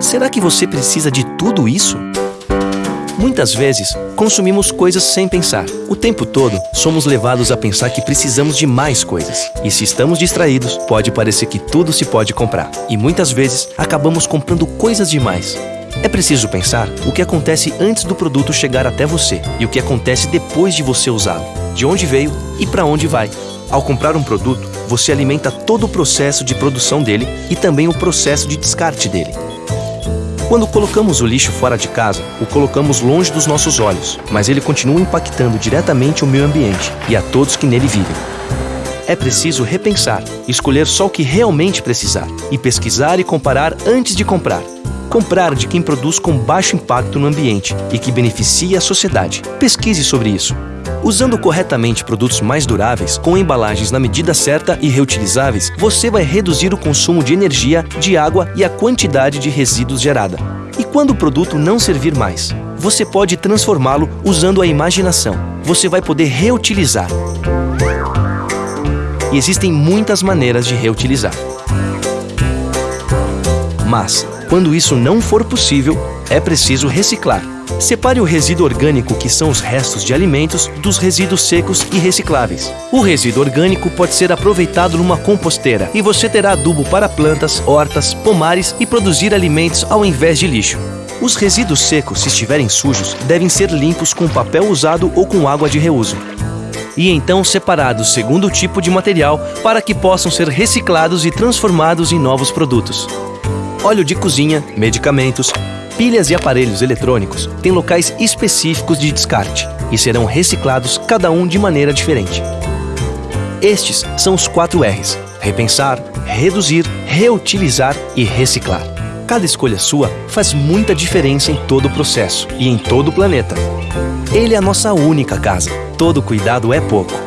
Será que você precisa de tudo isso? Muitas vezes, consumimos coisas sem pensar. O tempo todo, somos levados a pensar que precisamos de mais coisas. E se estamos distraídos, pode parecer que tudo se pode comprar. E muitas vezes, acabamos comprando coisas demais. É preciso pensar o que acontece antes do produto chegar até você e o que acontece depois de você usá-lo, de onde veio e para onde vai. Ao comprar um produto, você alimenta todo o processo de produção dele e também o processo de descarte dele. Quando colocamos o lixo fora de casa, o colocamos longe dos nossos olhos, mas ele continua impactando diretamente o meio ambiente e a todos que nele vivem. É preciso repensar, escolher só o que realmente precisar e pesquisar e comparar antes de comprar. Comprar de quem produz com baixo impacto no ambiente e que beneficia a sociedade. Pesquise sobre isso. Usando corretamente produtos mais duráveis, com embalagens na medida certa e reutilizáveis, você vai reduzir o consumo de energia, de água e a quantidade de resíduos gerada. E quando o produto não servir mais? Você pode transformá-lo usando a imaginação. Você vai poder reutilizar. E existem muitas maneiras de reutilizar. Mas, quando isso não for possível, é preciso reciclar. Separe o resíduo orgânico, que são os restos de alimentos, dos resíduos secos e recicláveis. O resíduo orgânico pode ser aproveitado numa composteira e você terá adubo para plantas, hortas, pomares e produzir alimentos ao invés de lixo. Os resíduos secos, se estiverem sujos, devem ser limpos com papel usado ou com água de reuso. E então separados segundo o tipo de material para que possam ser reciclados e transformados em novos produtos. Óleo de cozinha, medicamentos, pilhas e aparelhos eletrônicos têm locais específicos de descarte e serão reciclados cada um de maneira diferente. Estes são os 4 R's: repensar, reduzir, reutilizar e reciclar. Cada escolha sua faz muita diferença em todo o processo e em todo o planeta. Ele é a nossa única casa. Todo cuidado é pouco.